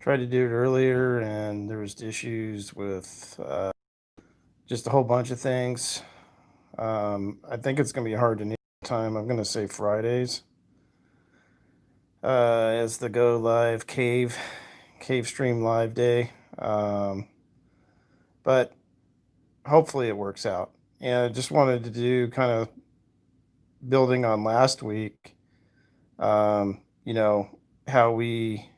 tried to do it earlier and there was issues with uh, just a whole bunch of things. Um, I think it's going to be hard to name time. I'm going to say Fridays uh, as the go live cave cave stream live day. Um, but hopefully it works out. And I just wanted to do kind of building on last week. Um, you know how we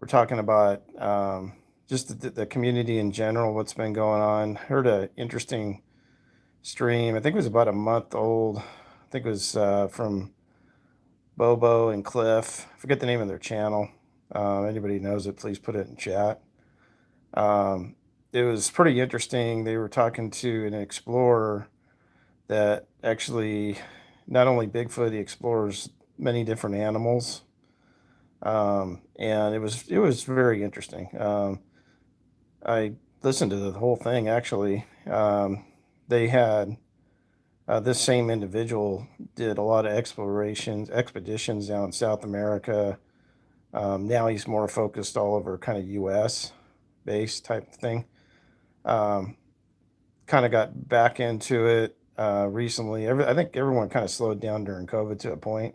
were talking about um, just the, the, community in general, what's been going on. Heard an interesting stream. I think it was about a month old. I think it was uh, from Bobo and Cliff. I forget the name of their channel. Uh, anybody knows it, please put it in chat. Um, it was pretty interesting. They were talking to an explorer that actually not only Bigfoot, he explores many different animals. Um, and it was it was very interesting. Um, I listened to the whole thing actually. Um, they had uh, this same individual did a lot of explorations, expeditions down in South America. Um, now he's more focused all over kind of U.S. based type thing. Um, kind of got back into it uh, recently. Every, I think everyone kind of slowed down during COVID to a point.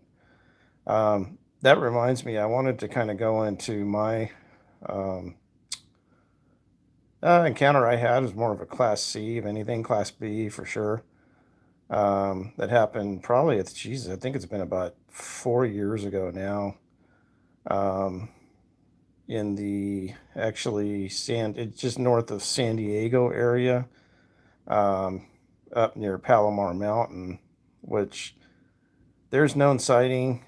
Um, that reminds me, I wanted to kind of go into my um, uh, encounter I had was more of a class C, if anything, class B for sure. Um, that happened probably, it's Jesus, I think it's been about four years ago now. Um, in the actually San, it's just north of San Diego area, um, up near Palomar Mountain, which there's known sighting.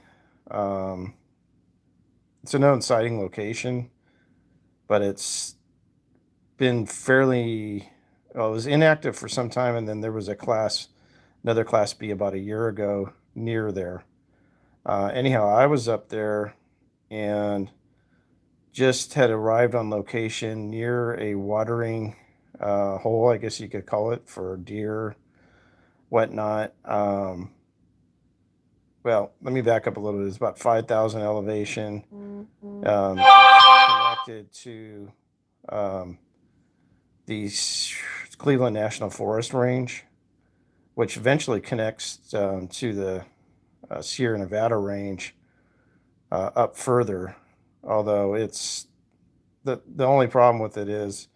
Um, it's a known sighting location, but it's been fairly, well, it was inactive for some time, and then there was a class, another class B about a year ago near there. Uh, anyhow, I was up there and just had arrived on location near a watering uh, hole, I guess you could call it, for deer, whatnot. Um, well, let me back up a little bit. It's about 5,000 elevation, mm-hmm. um, connected to um, the Cleveland National Forest Range, which eventually connects um, to the uh, Sierra Nevada range uh, up further although it's the the only problem with it is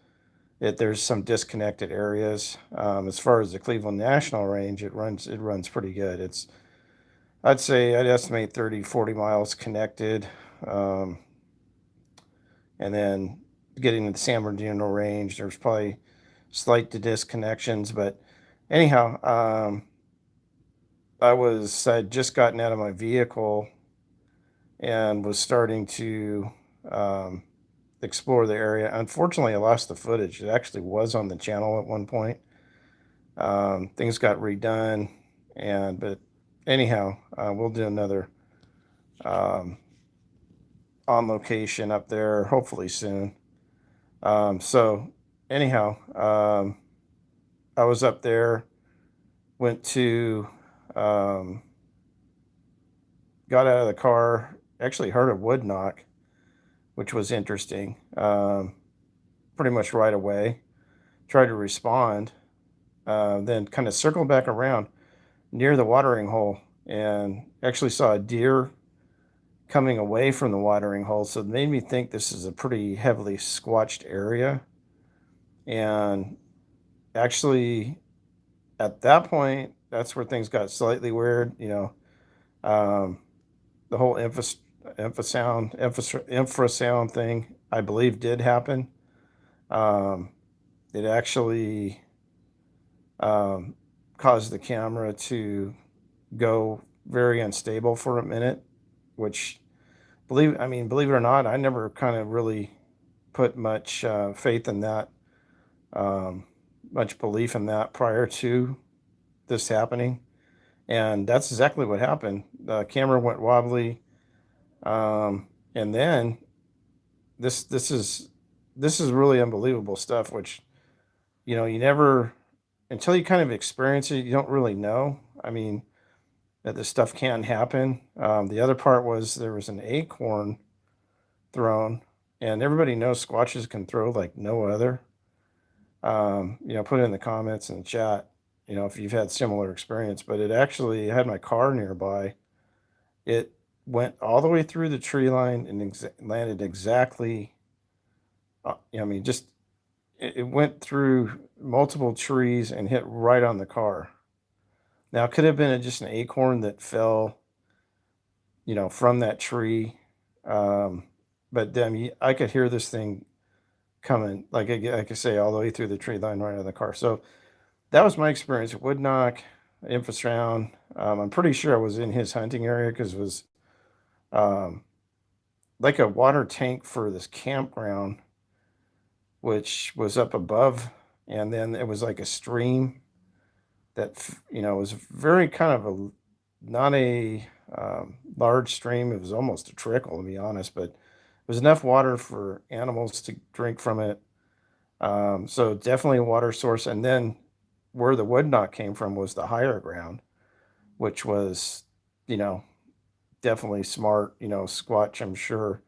that there's some disconnected areas. Um, as far as the Cleveland National Range, it runs it runs pretty good. It's I'd say I'd estimate 30, 40 miles connected. Um, and then getting to the San Bernardino Range, there's probably slight disconnections. But anyhow, um, I was I'd just gotten out of my vehicle and was starting to um, explore the area. Unfortunately, I lost the footage. It actually was on the channel at one point. Um, things got redone, and but anyhow, uh, we'll do another um, on location up there hopefully soon. Um, so anyhow, um, I was up there, went to, um, got out of the car, actually heard a wood knock, which was interesting. Um, pretty much right away, tried to respond, uh, then kind of circled back around near the watering hole and actually saw a deer coming away from the watering hole. So it made me think this is a pretty heavily squatched area. And actually, at that point, that's where things got slightly weird. You know, um, the whole infrastructure infrasound infrasound thing I believe did happen. Um, it actually um, caused the camera to go very unstable for a minute, which believe I mean believe it or not, I never kind of really put much uh, faith in that, um, much belief in that prior to this happening, and that's exactly what happened. The camera went wobbly um, and then this this is this is really unbelievable stuff, which you know you never until you kind of experience it, you don't really know. I mean, that this stuff can happen. Um, the other part was there was an acorn thrown, and everybody knows squatches can throw like no other. Um, you know, put it in the comments in the chat, you know, if you've had similar experience, but it actually I had my car nearby. It went all the way through the tree line and exa landed exactly, uh, I mean, just it, went through multiple trees and hit right on the car. Now, it could have been just an acorn that fell, you know, from that tree. Um, but then you- I could hear this thing coming, like I, I say, all the way through the tree line right on the car. So that was my experience. Wood knock, infrasound. Um, I'm pretty sure I was in his hunting area because it was um, like a water tank for this campground, which was up above, and then it was like a stream that you know was very kind of a not a um, large stream. It was almost a trickle, to be honest, but it was enough water for animals to drink from it. Um, so definitely a water source. And then where the wood knock came from was the higher ground, which was, you know, definitely smart. You know, Squatch, I'm sure,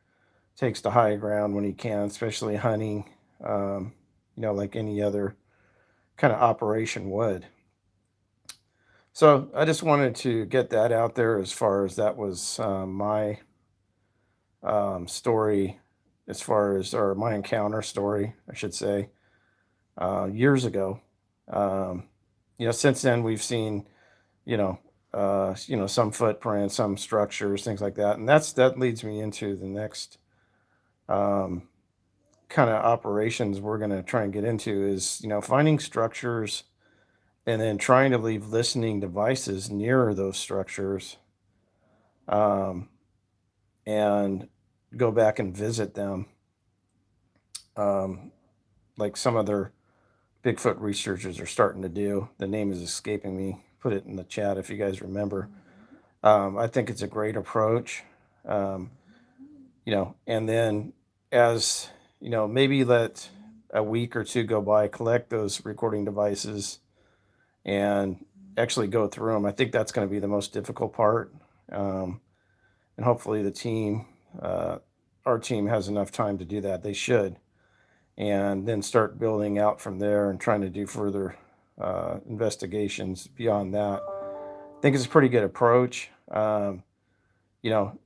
takes the high ground when he can, especially hunting, um, you know, like any other kind of operation would. So I just wanted to get that out there as far as that was um, my um, story, as far as, or my encounter story, I should say, uh, years ago. Um, you know, since then we've seen, you know, uh, you know, some footprints, some structures, things like that, and that's that leads me into the next um, kind of operations we're going to try and get into is, you know, finding structures and then trying to leave listening devices near those structures um, and go back and visit them um, like some other bigfoot researchers are starting to do. The name is escaping me. Put it in the chat if you guys remember. Um, i think it's a great approach um, you know and then as you know maybe let a week or two go by collect those recording devices and actually go through them. I think that's going to be the most difficult part. Um, and hopefully the team, uh, our team has enough time to do that. They should. And then start building out from there and trying to do further uh, investigations beyond that. I think it's a pretty good approach. Um, you know,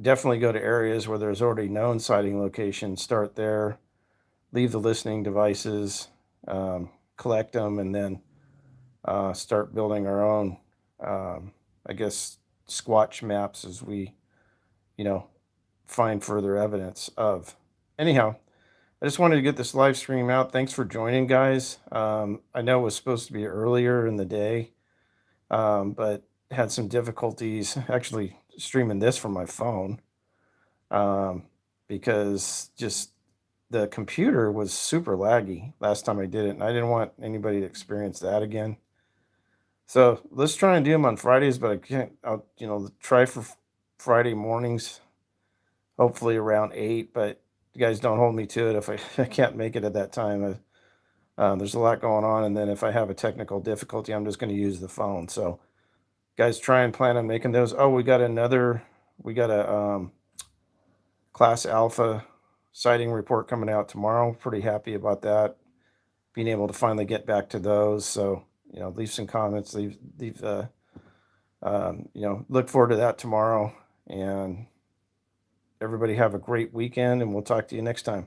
definitely go to areas where there's already known sighting locations, start there, leave the listening devices, um, collect them, and then uh, start building our own, um, I guess, squatch maps as we, you know, find further evidence of. Anyhow, I just wanted to get this live stream out. Thanks for joining, guys. Um, I know it was supposed to be earlier in the day, um, but had some difficulties actually streaming this from my phone um, because just the computer was super laggy last time I did it, and I didn't want anybody to experience that again. So let's try and do them on Fridays, but I can't. I'll you know try for Friday mornings, hopefully around eight. But you guys don't hold me to it if I, I can't make it at that time. Uh, there's a lot going on, and then if I have a technical difficulty, I'm just going to use the phone. So, guys, try and plan on making those. Oh, we got another. We got a um, class alpha sighting report coming out tomorrow. Pretty happy about that. Being able to finally get back to those. So you know, leave some comments, leave, leave, uh, um, you know, look forward to that tomorrow. And everybody have a great weekend, and we'll talk to you next time.